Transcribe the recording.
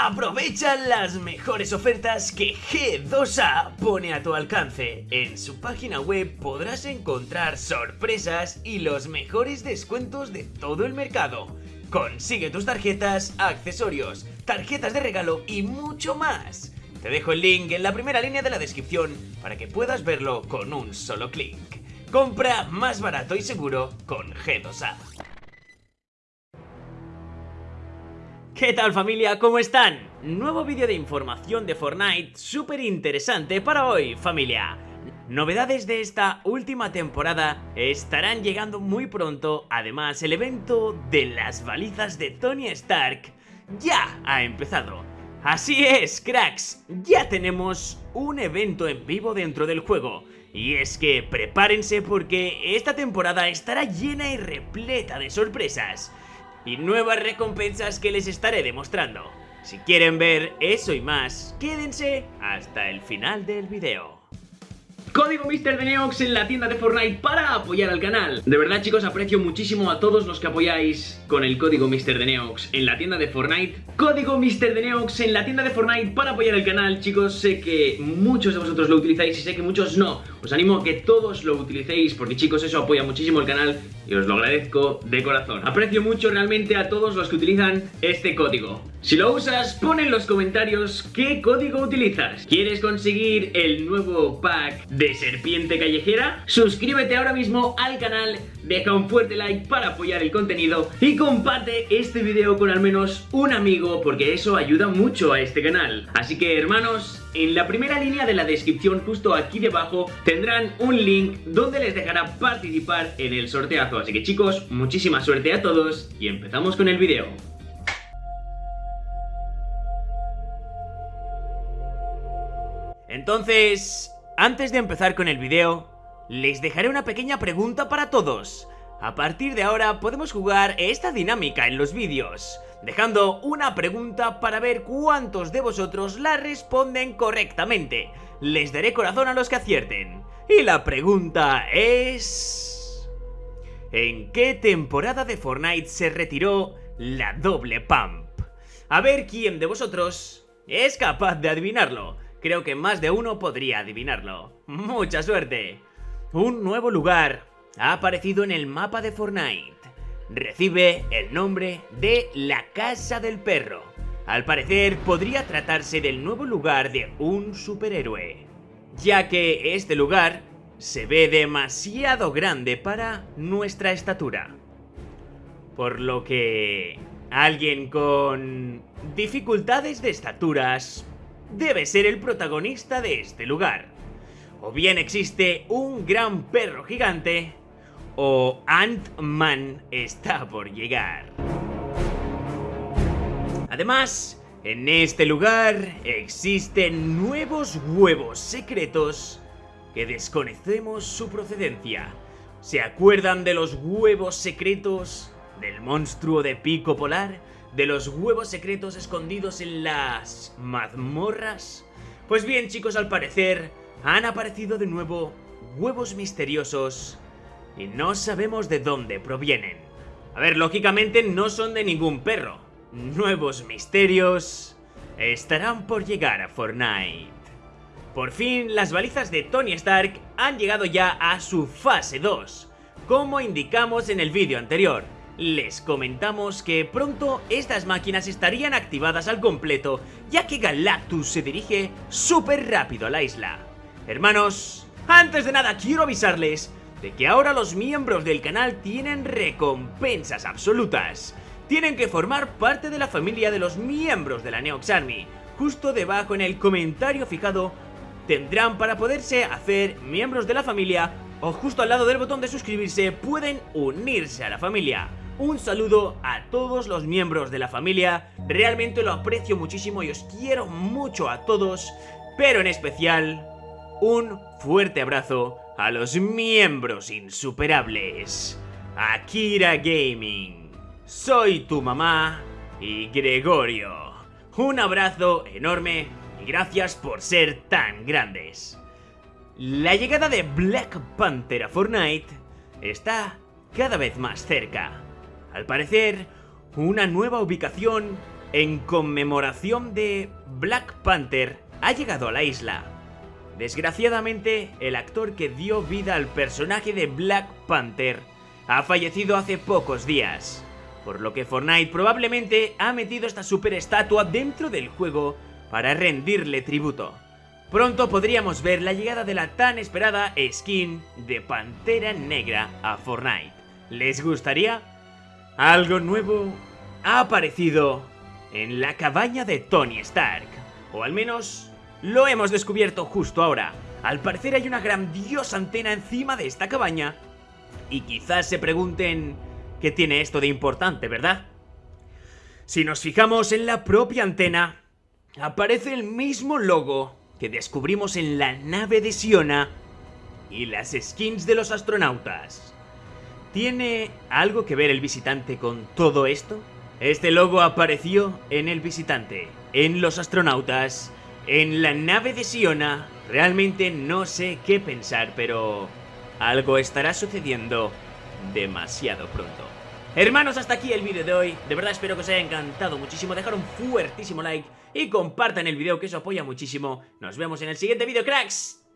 Aprovecha las mejores ofertas que G2A pone a tu alcance. En su página web podrás encontrar sorpresas y los mejores descuentos de todo el mercado. Consigue tus tarjetas, accesorios, tarjetas de regalo y mucho más. Te dejo el link en la primera línea de la descripción para que puedas verlo con un solo clic. Compra más barato y seguro con G2A. ¿Qué tal familia? ¿Cómo están? Nuevo vídeo de información de Fortnite súper interesante para hoy familia. Novedades de esta última temporada estarán llegando muy pronto, además el evento de las balizas de Tony Stark ya ha empezado. Así es, cracks, ya tenemos un evento en vivo dentro del juego. Y es que prepárense porque esta temporada estará llena y repleta de sorpresas y nuevas recompensas que les estaré demostrando. Si quieren ver eso y más, quédense hasta el final del video. Código Mr. Neox en la tienda de Fortnite para apoyar al canal. De verdad chicos aprecio muchísimo a todos los que apoyáis con el código Mr. Neox en la tienda de Fortnite. Código Mr. Neox en la tienda de Fortnite para apoyar el canal chicos. Sé que muchos de vosotros lo utilizáis y sé que muchos no. Os animo a que todos lo utilicéis porque chicos eso apoya muchísimo el canal y os lo agradezco de corazón. Aprecio mucho realmente a todos los que utilizan este código. Si lo usas, pon en los comentarios qué código utilizas. ¿Quieres conseguir el nuevo pack de serpiente callejera? Suscríbete ahora mismo al canal, deja un fuerte like para apoyar el contenido y comparte este video con al menos un amigo porque eso ayuda mucho a este canal. Así que hermanos, en la primera línea de la descripción justo aquí debajo tendrán un link donde les dejará participar en el sorteazo. Así que chicos, muchísima suerte a todos y empezamos con el video. Entonces, antes de empezar con el video, les dejaré una pequeña pregunta para todos. A partir de ahora podemos jugar esta dinámica en los vídeos, dejando una pregunta para ver cuántos de vosotros la responden correctamente. Les daré corazón a los que acierten. Y la pregunta es... ¿En qué temporada de Fortnite se retiró la doble pump? A ver quién de vosotros es capaz de adivinarlo. Creo que más de uno podría adivinarlo. ¡Mucha suerte! Un nuevo lugar ha aparecido en el mapa de Fortnite. Recibe el nombre de la Casa del Perro. Al parecer podría tratarse del nuevo lugar de un superhéroe, ya que este lugar se ve demasiado grande para nuestra estatura. Por lo que alguien con dificultades de estaturas debe ser el protagonista de este lugar. O bien existe un gran perro gigante, o Ant-Man está por llegar. Además, en este lugar existen nuevos huevos secretos que desconocemos su procedencia. ¿Se acuerdan de los huevos secretos del monstruo de pico polar? de los huevos secretos escondidos en las mazmorras? Pues bien chicos, al parecer han aparecido de nuevo huevos misteriosos y no sabemos de dónde provienen. A ver, lógicamente no son de ningún perro. Nuevos misterios estarán por llegar a Fortnite. Por fin, las balizas de Tony Stark han llegado ya a su fase 2, como indicamos en el vídeo anterior les comentamos que pronto estas máquinas estarían activadas al completo, ya que Galactus se dirige súper rápido a la isla. Hermanos, antes de nada quiero avisarles de que ahora los miembros del canal tienen recompensas absolutas. Tienen que formar parte de la familia de los miembros de la Neox Army. Justo debajo en el comentario fijado tendrán para poderse hacer miembros de la familia o justo al lado del botón de suscribirse pueden unirse a la familia un saludo a todos los miembros de la familia, realmente lo aprecio muchísimo y os quiero mucho a todos, pero en especial un fuerte abrazo a los miembros insuperables. Akira Gaming, soy tu mamá y Gregorio. Un abrazo enorme y gracias por ser tan grandes. La llegada de Black Panther a Fortnite está cada vez más cerca. Al parecer, una nueva ubicación en conmemoración de Black Panther ha llegado a la isla. Desgraciadamente, el actor que dio vida al personaje de Black Panther ha fallecido hace pocos días, por lo que Fortnite probablemente ha metido esta super estatua dentro del juego para rendirle tributo. Pronto podríamos ver la llegada de la tan esperada skin de Pantera Negra a Fortnite. ¿Les gustaría? Algo nuevo ha aparecido en la cabaña de Tony Stark, o al menos lo hemos descubierto justo ahora. Al parecer hay una grandiosa antena encima de esta cabaña y quizás se pregunten qué tiene esto de importante, ¿verdad? Si nos fijamos en la propia antena, aparece el mismo logo que descubrimos en la nave de Siona y las skins de los astronautas. ¿Tiene algo que ver el visitante con todo esto? Este logo apareció en el visitante, en los astronautas, en la nave de Siona. Realmente no sé qué pensar, pero algo estará sucediendo demasiado pronto. Hermanos, hasta aquí el vídeo de hoy. De verdad espero que os haya encantado muchísimo. Dejar un fuertísimo like y compartan el vídeo que eso apoya muchísimo. Nos vemos en el siguiente vídeo, cracks.